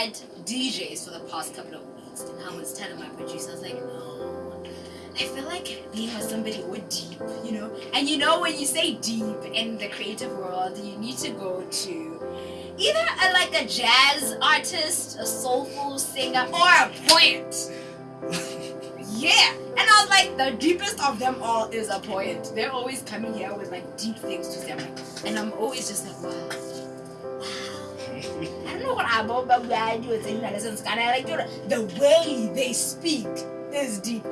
had DJs for the past couple of weeks, and I was telling my producer, I was like, no, I feel like being with somebody with deep, you know. And you know, when you say deep in the creative world, you need to go to either a, like a jazz artist, a soulful singer, or a poet. yeah, and I was like, the deepest of them all is a poet. They're always coming here with like deep things to say, and I'm always just like, wow. I what I'm about, but I do in lessons. Kind of like the way they speak is deep.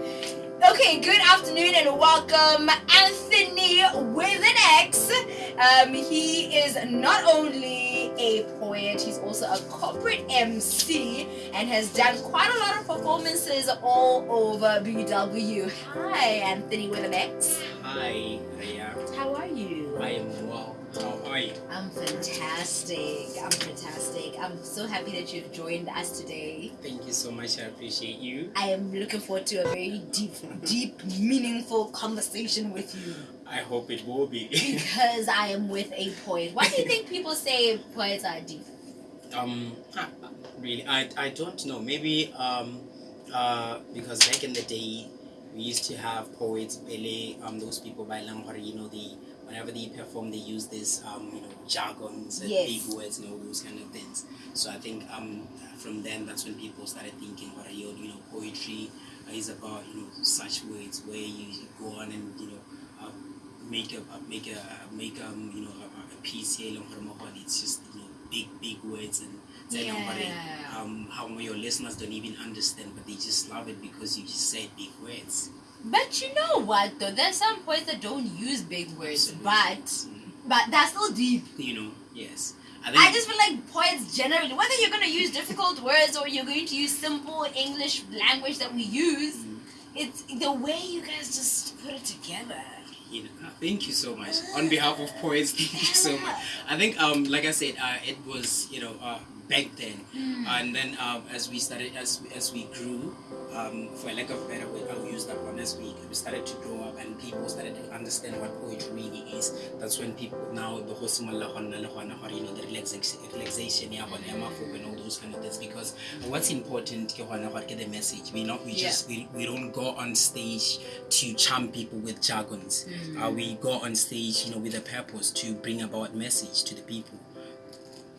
Okay, good afternoon and welcome, Anthony with an X. Um, he is not only a poet, he's also a corporate MC and has done quite a lot of performances all over BW. Hi, Anthony with an X. Hi, I'm fantastic. I'm fantastic. I'm so happy that you've joined us today. Thank you so much. I appreciate you. I am looking forward to a very deep, deep, meaningful conversation with you I hope it will be. because I am with a poet. Why do you think people say poets are deep? um, really, I, I don't know. Maybe um, uh, because back in the day, we used to have poets, Bele, um, those people by Langhore, you know, they whenever they perform, they use this, um, you know, jargons and Yes. big words and all those kind of things. So I think um, from then, that's when people started thinking, what are you, you know, poetry is about, you know, such words where you go on and, you know, uh, make a make a make um you know a, a piece here Hormohon. It's just you know big big words and tell them what it- Yeah. um how your listeners don't even understand, but they just love it because you just said big words. But you know what though? There's some poets that don't use big words, Absolutely. but Mm, but that's still deep. you know yes. I think I just feel like poets generally, whether you're gonna use difficult words or you're going to use simple English language that we use, Mm. it's the way you guys just put it together. you know, uh, thank you so much on behalf of poets. Thank you so much. I think um like I said, uh, it was you know uh, back then, Mm. and then um, as we started as as we grew, um, for lack of a better word, I'll use that one. As we we started to grow up and people started to understand what poetry really is. That's when people now the whole you know the relaxation relaxation yeah, hona ya mafoko and all those kind of things. Because what's important ke hona gore ke the message. We not we Yeah. just we, we don't go on stage to charm people with jargons. Mm. Uh, we go on stage, you know, with a purpose to bring about message to the people.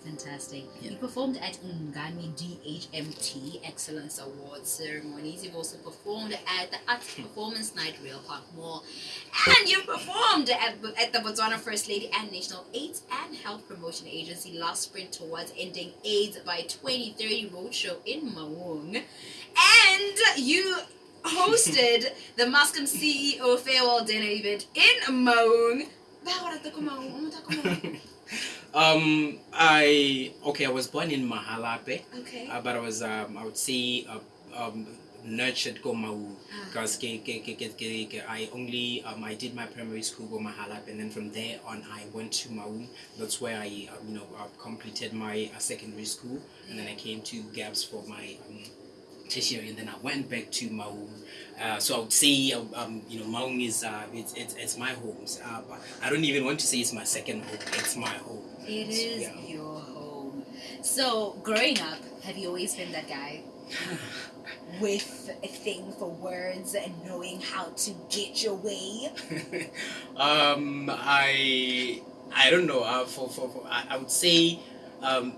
Fantastic. Yeah. You performed at Ngami DHMT Excellence Awards ceremonies. You've also performed at the Arts hmm. Performance Night Real Park Mall. And you performed at, at the Botswana First Lady and National AIDS and Health Promotion Agency last sprint towards ending AIDS by 2030 roadshow in Maung. And you hosted the Mascom CEO farewell dinner event in Maung. Um, I okay. I was born in Mahalape, Okay. uh, but I was um, I would say uh, um, nurtured go Mau Ah. because I only um, I did my primary school go Mahalape, and then from there on I went to Mau. That's where I um, you know uh, completed my uh, secondary school, and then I came to Gabs for my um, tertiary, and then I went back to Maung. Uh, so I would say, uh, um, you know, Maung is uh, it's, it's it's my home. Uh, but I don't even want to say it's my second home. It's my home. It is Yeah. your home. So, growing up, have you always been that guy with a thing for words and knowing how to get your way? um, I I don't know. Uh, for, for, for I, I would say um,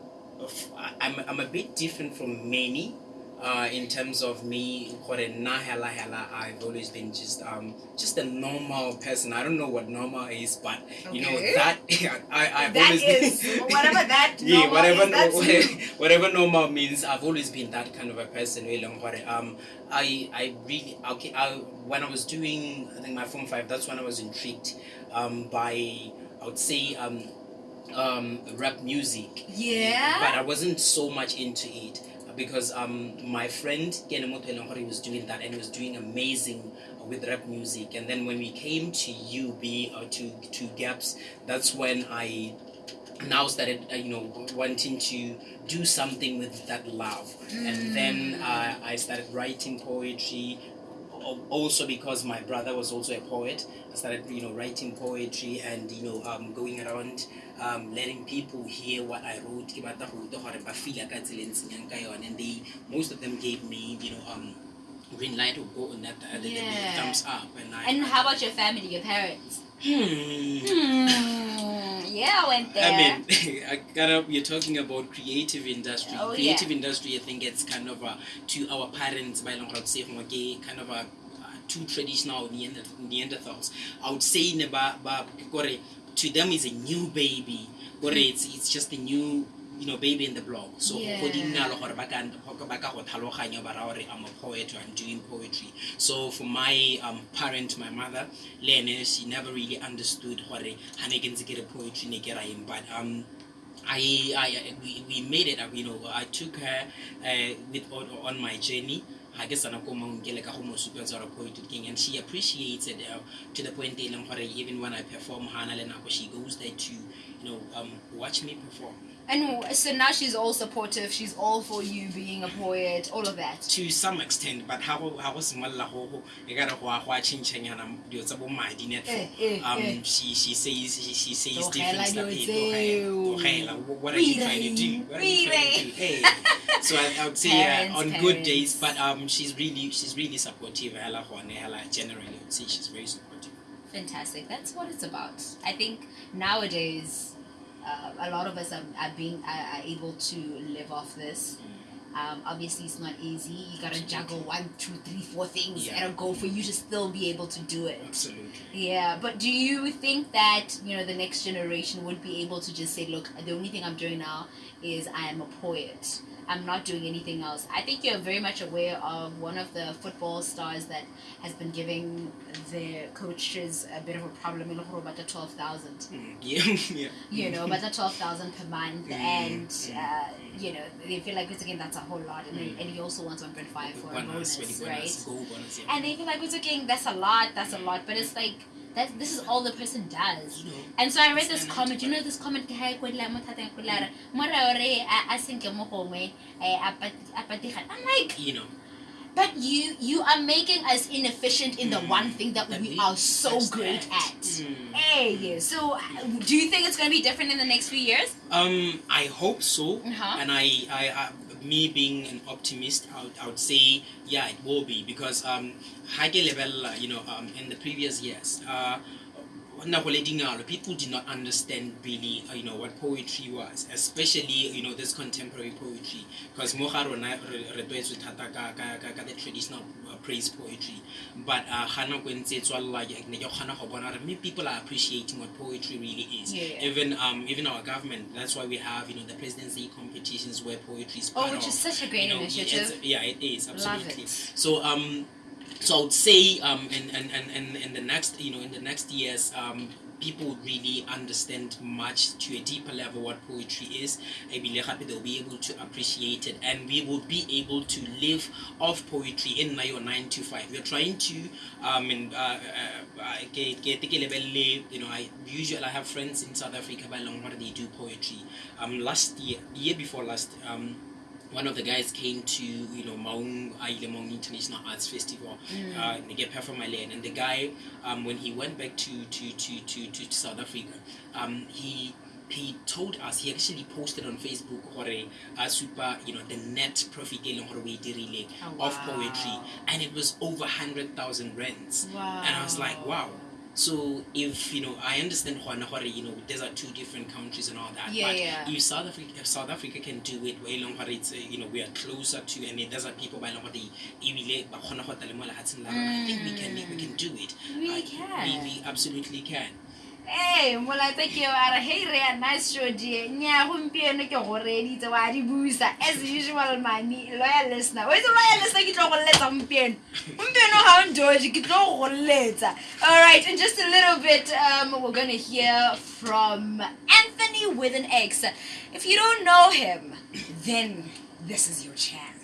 I'm I'm a bit different from many. Uh, in terms of me, hela hela, I've always been just um just a normal person. I don't know what normal is, but you know that I I've That always is been, whatever that yeah whatever is, whatever, whatever normal means. I've always been that kind of a person. wey leng gore, Um, I I really okay. I, when I was doing I think my form five, that's when I was intrigued um by I would say um um rap music Yeah. but I wasn't so much into it because um my friend Kenemoto was doing that and he was doing amazing with rap music. And then when we came to UB or to to Gabs that's when I now started uh, you know wanting to do something with that love. And then uh, I started writing poetry also because my brother was also a poet, I started, you know, writing poetry and you know, um, going around, um, letting people hear what I wrote. Ke batla go utlwa gore ba feel-a ka tsela ntseng yang ka yone. And they, most of them gave me, you know, um, green light or go on that, uh, Yeah. thumbs up. And I, And how about your family, your parents? Hmm. Hmm. Yeah, I went there. I mean, I got up. You're talking about creative industry. Oh, creative yeah. industry, I think it's kind of a, to our parents by long say kind of a too traditional Neander- Neanderthals. I would say ne ba ba kore, to them is a new baby. Kore, it's it's just a new you know baby in the block. So Yeah. I'm a poet or I'm doing poetry. So for my um, parent, my mother, Lene, she never really understood ke ntse ke re poetry ke but um I, I, we, we made it you know, I took her uh, with on, on my journey. I guess I'm get ka go mo supetsa gore poetry king and she appreciates it uh, to the point gore even when I perform le nako she goes there to you know um, watch me perform And so now she's all supportive. She's all for you being a poet. All of that. to some extent but how go ha go simolola go go e ka re go a go a changanyana dilo tsa bo madi net Eh, eh, um eh. she she says she, she says different stuff dilo tseo. tlogela, tlogela. what are you trying to do what are you trying to do hey so I, I would say Parents, uh, on good days but um she's really she's really supportive hela generally I would say she's very supportive Fantastic. That's what it's about. I think nowadays, uh, a lot of us are, are being are, are able to live off this. Um, obviously, it's not easy. You gotta juggle one, two, three, four things Yeah. at a go for you to still be able to do it. absolutely Yeah, but do you think that you know the next generation would be able to just say, "Look, the only thing I'm doing now is I am a poet. I'm not doing anything else." I think you're very much aware of one of the football stars that has been giving their coaches a bit of a problem in about the twelve thousand. Mm, yeah yeah You know, about the twelve thousand per month, Mm, and mm, uh, you know they feel like it's again that's a whole lot, and, Mm. and he also wants one point five for a bonus, right? bonus, yeah. And they feel like we're talking that's a lot, that's a lot, but it's like that. This is all the person does. know And so I read this comment. You know this comment ke ha e kwela mo thata ko lara. Mora ore a a senke mo gongwe a patiga. I'm like, you know but you you are making us inefficient in the Mm. one thing that That we are so great at. at. Mm. Hey, so uh, do you think it's going to be different in the next few years? Um, I hope so. Uh-huh. And I, I, I, me being an optimist, I would, I would say, yeah, it will be because um, high level, uh, you know, um, in the previous years, uh, people did not understand really, uh, you know, what poetry was, especially, you know, this contemporary poetry. Because mo ga rona re tlwaetse thata ka the traditional uh, praise poetry. But uh, ga nako e ntse e tswalela, ne ke kgona go bona gore maybe people are appreciating what poetry really is. Yeah. Even um even our government, that's why we have you know the presidency competitions where poetry is Oh, which is such a great you know, initiative. yeah, it is Love absolutely. it. So um, so I say um, in, in, in, in, the next you know in the next years um, people really understand much to a deeper level what poetry is. Ebile gape They'll be able to appreciate it, and we will be able to live off poetry in to five. We're trying to um, and uh, uh, uh, you know I usually I have friends in South Africa by long where they do poetry. Um, last year, year before last. Um, one of the guys came to you know Maung Aile Maung International Arts Festival. Mm. uh, perform my land and the guy um, when he went back to to, to, to, to South Africa um, he he told us he actually posted on Facebook gore a super you know the net profit e leng gore o e dirile Oh, of poetry. and it was over 100,000 rands. Wow. and I was like wow so if you know I understand gona gore you know these are two different countries and all that Yeah, but yeah. if South Africa if South Africa can do it way long it's uh, you know we are closer to and there's are people by long they ebile ba kgona go tla le mo lehatsheng la rona. I think we can we can do it We I- can. we, we absolutely can Hey, molaetsa ke a re hey re a nice show die nya gompieno ke go reditse wa di busa. As usual mani loyal listener. O itse loyal listener ke tlo go letsa gompieno. Gompieno ga o ndoje ke tlo go letsa. All right in just a little bit um, we're gonna hear from anthony with an x. If you don't know him then this is your chance